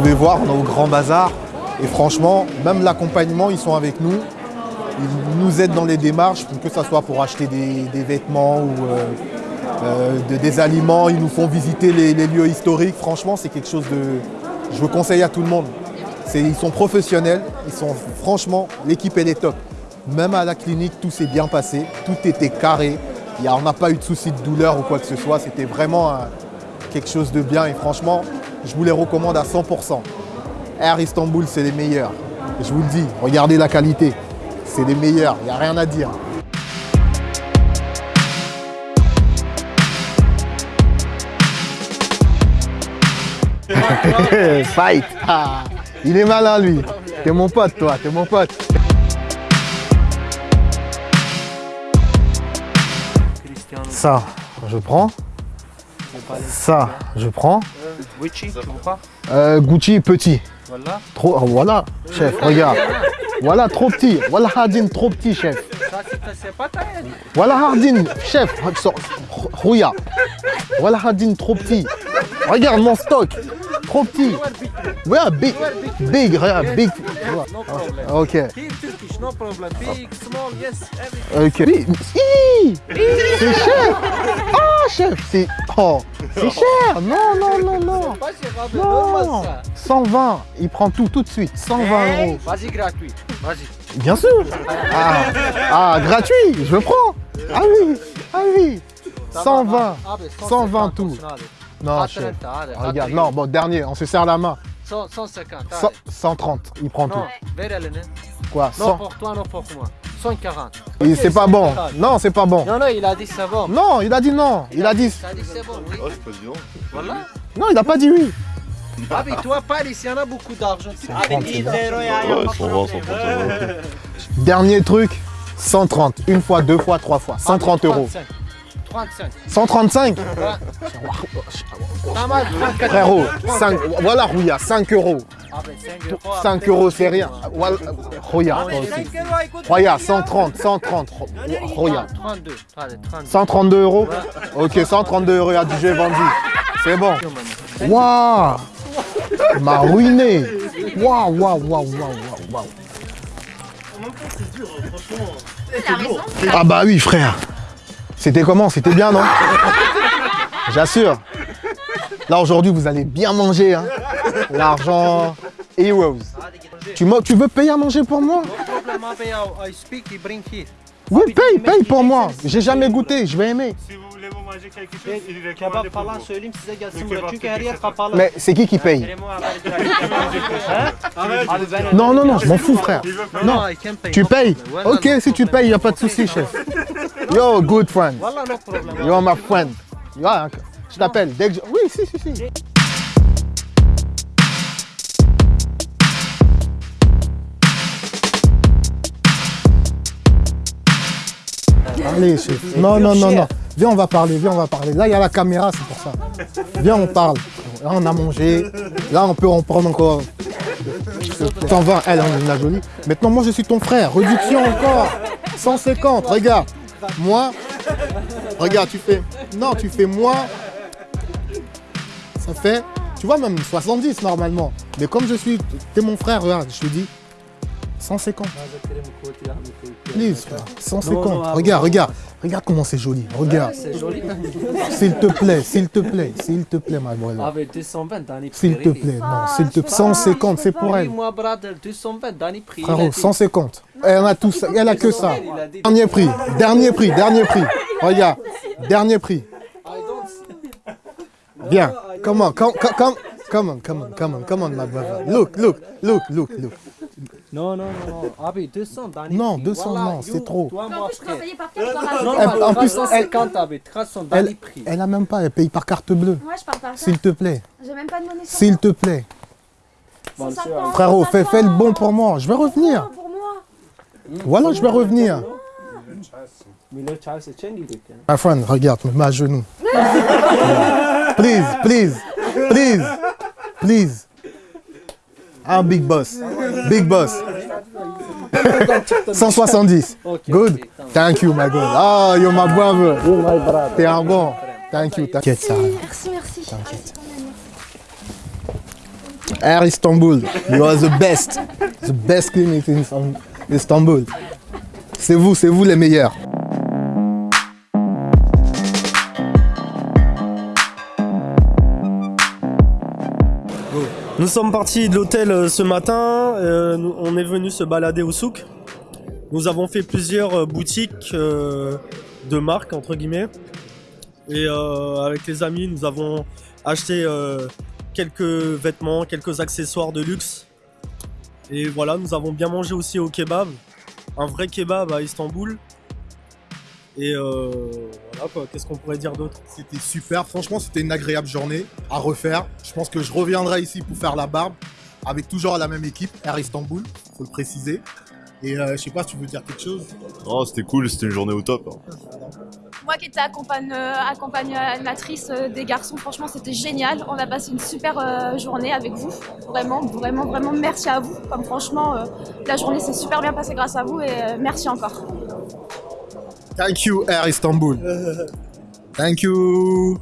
Vous pouvez voir, on est au Grand Bazar. Et franchement, même l'accompagnement, ils sont avec nous. Ils nous aident dans les démarches, que ce soit pour acheter des, vêtements ou euh, euh, de- des aliments. Ils nous font visiter les, lieux historiques. Franchement, c'est quelque chose de... Je vous conseille à tout le monde. Ils sont professionnels. Ils sont, franchement, l'équipe, elle est top. Même à la clinique, tout s'est bien passé. Tout était carré. On n'a pas eu de soucis de douleur ou quoi que ce soit. C'était vraiment un- quelque chose de bien. Et franchement, je vous les recommande à 100%. Air Istanbul, c'est les meilleurs. Je vous le dis, regardez la qualité. C'est les meilleurs, il n'y a rien à dire. Fight Ah, Il est malin lui. T'es mon pote toi, t'es mon pote. Ça, je prends. Ça, je prends. Gucci, tu Euh, Gucci petit. Voilà. Trop, oh, voilà, chef, regarde. Voilà, trop petit. Voilà Hardin, trop petit, chef. Ça, c'est pas ta haine. Voilà Hardin, chef. Rouya. Voilà Hardin, trop petit. Regarde mon stock. Trop petit. Ouais, big. Big, regarde, big. No problem. Ok. Here Turkish, no problem. Big, small, yes, everything. Ok. C'est cher. Ah, chef, c'est. Oh, c'est cher. Non, non, non, non. Pas cher, ah, Non. ça. 120. Il prend tout, tout de suite. 120 euros. Vas-y, gratuit. Vas-y. Bien sûr. Ah, ah, gratuit, je prends. Ah oui, ah oui. 120. Ah, mais 120 tout. allez. Non, Ah, chef. 30, allez, Regarde, non, bon, dernier, on se serre la main. 100, 150. Cent- allez. 130, il prend tout. Quoi Non 100 pour toi, non pour moi. 140. Et Ok, C'est pas bon. 140. Non, c'est pas bon. Non, non, il a dit c'est bon. Non, il a dit non. Il a dit. Il a dit c'est bon, oui. Oh, c'est pas dit non. Voilà. Non, il a pas dit oui. Ah, mais toi, Paris, il y en a beaucoup d'argent. Tu- trente, mais c'est bon. Ouais, 120, 130 euros. Dernier truc, 130. Une fois, deux fois, trois fois. 130 euros. 35. 35. 135 Pas mal, 34 Frérot, 5, voilà Rouya, 5 euros. Ah, ben 5 euros. 5 euros, c'est rien. Voilà, Rouya, aussi. Rouya, 130, 130. Rouya. 32. Allez, 32. 132 euros Ok, 132 euros, il y a du jeu vendu. C'est bon. Waouh Il m'a ruiné. Waouh, waouh, waouh, waouh, waouh, waouh. Ah bah oui, frère. C'était comment? C'était bien, non? J'assure. Là, aujourd'hui, vous allez bien manger. Hein. L'argent, heroes. Tu, veux payer à manger pour moi? Oui, paye, paye pour moi. J'ai jamais goûté, je vais aimer. Mais c'est qui qui paye? Kerem'e haber bırak. Abi ben Non, non, non, je m'en fous, frère. Non. Tu payes Ok, si tu payes, il n'y a pas de souci, chef. Yo, good friend. Problem. You are my friend. You are- je t'appelle dès que je... Oui, si, si, si. Allez, chef. Non, non, non, non. Viens, on va parler, viens, on va parler. Là, il y a la caméra, c'est pour ça. Viens, on parle. Là, on a mangé. Là, on peut en prendre encore. 120, elle, on la jolie. Maintenant, moi, je suis ton frère. Réduction encore. 150, regarde. Moi, regarde, tu fais. Non, tu fais moins. Ça fait. Tu vois, même 70 normalement. Mais comme je suis. T'es mon frère, regarde, je te dis. 150. Please, frère, 150. Non, non, ah, regarde, regarde. Regarde comment c'est joli. Regarde. C'est joli. S'il te plaît, s'il te plaît, s'il te plaît, ma brother. Abi 220 dans les S'il te plaît, non, s'il te plaît. 150, c'est pour elle. Moi, brother, 220 dans les prix. Frérot, 150. Elle a tout ça, elle a que ça. Dernier prix, dernier prix, dernier prix. Regarde, dernier prix. See. Bien. Comment, come, come, come, come on, come on, come on, come on, my brother. Look, look, look, look, look. Non, non, non, non. Abi 200 dans les Non, prix. 200 Voilà, non, c'est trop. Toi, en moi, plus, payer par carte, Non, rajouter. Elle- en plus, 350 abi, 300 dans les Elle, prix. elle a même pas, elle paye par carte bleue. Moi, je parle par S'il te plaît, J'ai même pas de monnaie s'il te plaît. 150, Frérot, fais, fais le bon pour 150. moi. Je vais revenir. Pour moi. Voilà, je vais revenir. My friend, regarde, me mets à genoux. please, please, please, please. I'm big boss. Big boss. 170. Ok, Good. Thank you, my God. Oh, you're my brother. T'es un bon. Thank you. T'inquiète, ça. Merci, merci. T'inquiète. Air Istanbul, you are the best. The best clinic in Istan- Istanbul. C'est vous, c'est vous les meilleurs. Nous sommes partis de l'hôtel euh, ce matin, euh, on est venu se balader au souk. Nous avons fait plusieurs euh, boutiques de marque entre guillemets. Et avec les amis, nous avons acheté quelques vêtements, quelques accessoires de luxe. Et voilà, nous avons bien mangé aussi au kebab, un vrai kebab à Istanbul. Et voilà quoi, qu'est-ce qu'on pourrait dire d'autre? C'était super, franchement c'était une agréable journée à refaire. Je pense que je reviendrai ici pour faire la barbe avec toujours la même équipe, Air Istanbul, faut le préciser. Et euh, je sais pas si tu veux dire quelque chose? Oh, c'était cool, c'était une journée au top. hein. Moi qui étais accompagne- euh, accompagnatrice euh, des garçons, franchement c'était génial. On a passé une super euh, journée avec vous. Vraiment, vraiment, vraiment merci à vous. Comme franchement, euh, la journée s'est super bien passée grâce à vous et merci encore. Thank you Air Istanbul. Thank you.